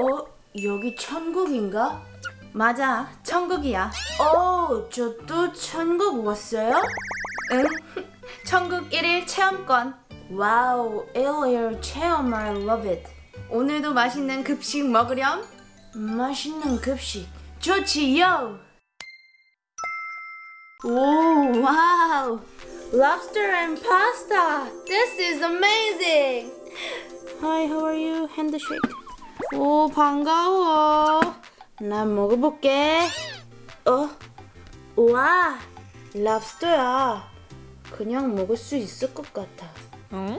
어? 여기 천국인가? 맞아, 천국이야. 어, 저 또 천국 왔어요? 응. 천국 1일 체험권. Wow, 어 1일 체험, I love it. 오늘도 맛있는 급식 먹으렴? 맛있는 급식. 좋지요. 오, wow. Lobster and pasta. This is amazing. Hi, how are you? 핸드쉐이크. 오, 반가워. 난 먹어볼게. 어? 와, 랍스터야. 그냥 먹을 수 있을 것 같아. 응?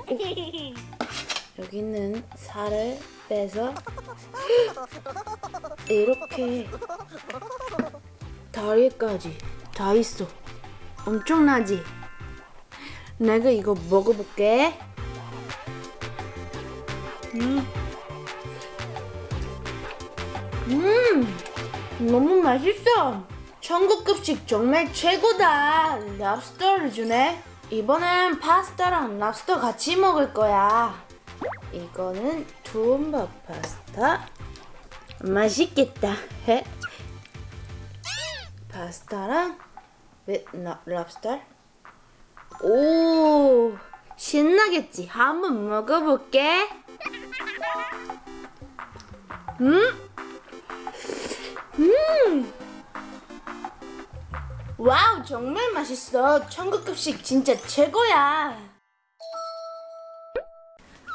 여기는 살을 빼서 이렇게 다리까지 다 있어. 엄청나지? 내가 이거 먹어볼게. 음. 음, 너무 맛있어. 천국급식 정말 최고다. 랍스터를 주네. 이번엔 파스타랑 랍스터 같이 먹을 거야. 이거는 투움밥 파스타. 맛있겠다. 해. 파스타랑 라- 랍스터. 오, 신나겠지. 한번 먹어볼게. 음, 음. Wow, 정말 맛있어. 천국급식 진짜 최고야.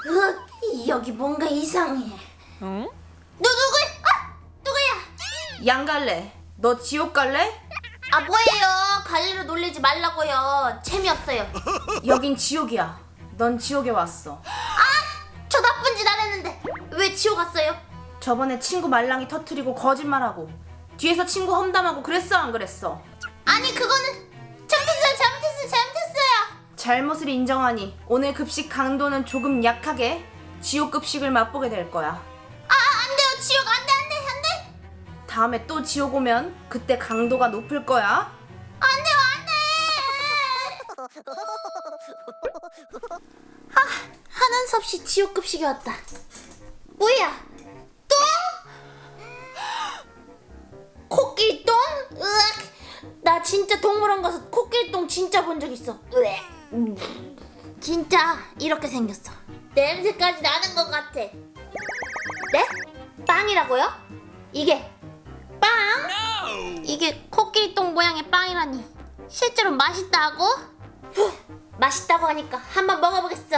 으, 여기 뭔가 이상해. 응? 너 누구야? 아, 누구야? 양 갈래? 너 지옥 갈래? 아 뭐예요? 갈리로 놀리지 말라고요. 재미없어요. 여긴 지옥이야. 넌 지옥에 왔어. 저 나쁜 짓 안 했는데 왜 지옥 갔어요? 저번에 친구 말랑이 터트리고 거짓말하고 뒤에서 친구 험담하고 그랬어 안 그랬어? 아니 그거는 잘못했어요, 잘못했어요, 잘못했어요. 잘못을 인정하니 오늘 급식 강도는 조금 약하게 지옥 급식을 맛보게 될 거야. 아 안 돼요, 지옥 안 돼, 안 돼, 안 돼, 다음에 또 지옥 오면 그때 강도가 높을 거야. 안 돼요, 안 돼. 아수 없이 지옥 급식이 왔다. 뭐야? 진짜 동물원 가서 코끼리똥 진짜 본 적 있어. 음. 진짜 이렇게 생겼어. 냄새까지 나는 것 같아. 네? 빵이라고요? 이게 빵? 이게 코끼리똥 모양의 빵이라니. 실제로 맛있다고? 후, 맛있다고 하니까 한번 먹어보겠어.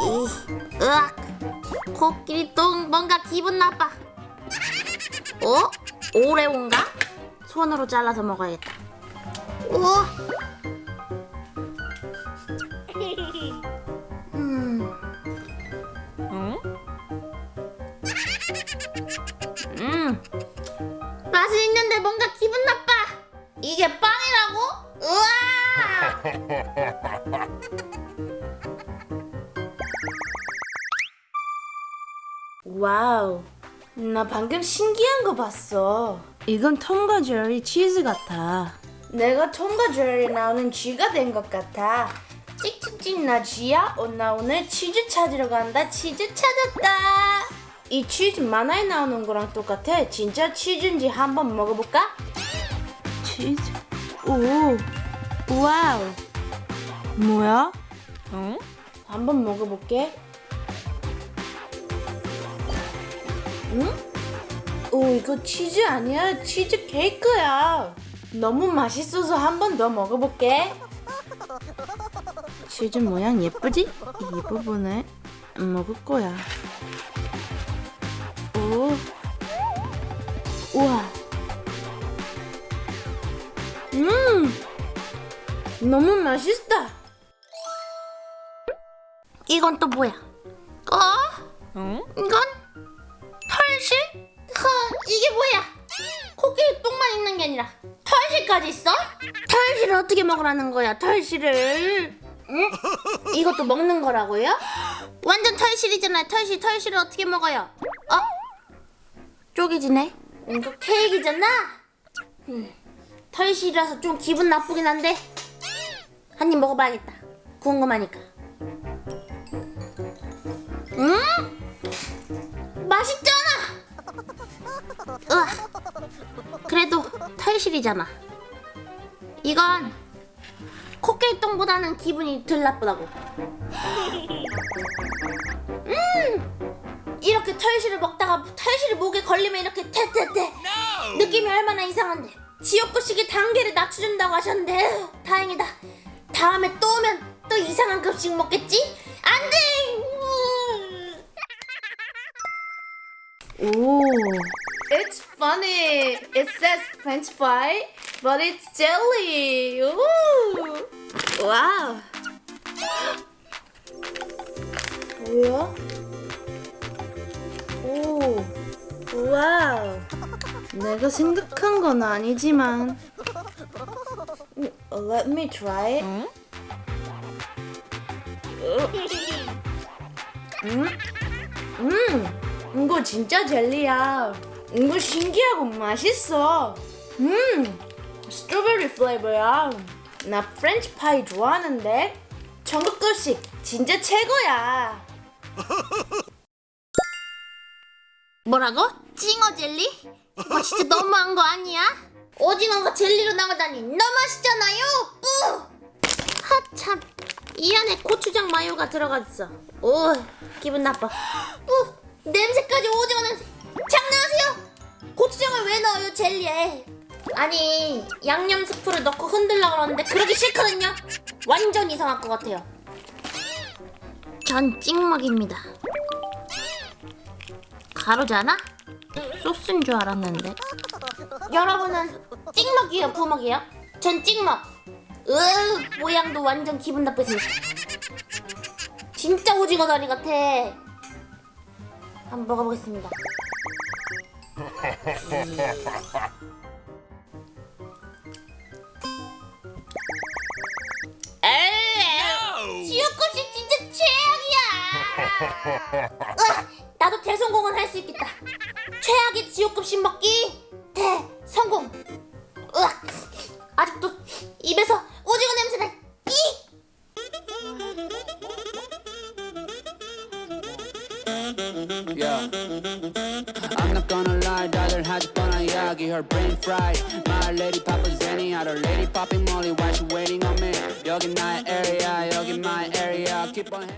이, 으악. 코끼리똥 뭔가 기분 나빠. 어? 오레오인가? 손으로 잘라서 먹어야겠다. 오. 음. 응? 음. 맛은 있는데 뭔가 기분 나빠. 이게 빵이라고? 우와! Wow. 나 방금 신기한 거 봤어. 이건 톰과 제리 치즈 같아. 내가 톰과 제리 나오는 쥐가 된 것 같아. 찍찍찍 나 쥐야? 어, 나 오늘 치즈 찾으러 간다. 치즈 찾았다. 이 치즈 만화에 나오는 거랑 똑같아. 진짜 치즈인지 한번 먹어볼까? 치즈. 오. Wow. 뭐야? 응? 한번 먹어볼게. 응? 오, 이거 치즈 아니야? 치즈 케이크야. 너무 맛있어서 한 번 더 먹어볼게. 치즈 모양 예쁘지? 이 부분을 먹을 거야. 오. 우와. 음! 너무 맛있다. 이건 또 뭐야? 먹으라는 거야 털실을 응? 이것도 먹는 거라고요? 완전 털실이잖아요 털실 털실을 어떻게 먹어요 어? 쪼개지네 이거 케이크잖아? 음, 털실이라서 좀 기분 나쁘긴 한데 한 입 먹어봐야겠다 궁금하니까 음? 맛있잖아 으악. 그래도 털실이잖아 이건 코끼리똥보다는 기분이 덜 나쁘다고. 음! 이렇게 털실을 먹다가 털실이 목에 걸리면 이렇게 태태태 느낌이 얼마나 이상한데 지옥급식이 단계를 낮춰준다고 하셨는데 다행이다 다음에 또 오면 또 이상한 급식 먹겠지? 안돼 오 It's funny. It says French fry, but it's jelly. Ooh. 와우 뭐야? 오 와우 내가 생각한 건 아니지만. 음, Let me try it. 음? 음 이거 진짜 젤리야. 이거 신기하고 맛있어. 음 strawberry flavor야 나 프렌치 파이 좋아하는데 천국급식 진짜 최고야 뭐라고? 찡어 젤리? 이거 진짜 너무한 거 아니야? 오징어가 젤리로 나오다니 너무 맛있잖아요 뿌! 하참 이 안에 고추장 마요가 들어갔어 오 기분 나빠 뿌! 냄새까지 오징어 냄새 장난하세요? 고추장을 왜 넣어요 젤리에 아니 양념 스프를 넣고 흔들라 그러는데 그러기 싫거든요. 완전 이상할 것 같아요. 전 찍먹입니다. 가루잖아? 소스인 줄 알았는데. 여러분은 찍먹이에요? 부먹이에요? 전 찍먹. 으 모양도 완전 기분 나쁘지. 진짜 오징어 다리 같아. 한번 먹어보겠습니다 으아, 나도 대성공은 할 수 있겠다. 최악의 지옥급식 먹기 대성공. 으악, 아직도 입에서 오징어 냄새나. 이. Yeah. I'm not gonna lie, 다들 하지 뻔한 이야기 Her brain fried My lady papa Zenny Had her lady popping molly Why she waiting on me 여기 나의 area 여기 my area Keep on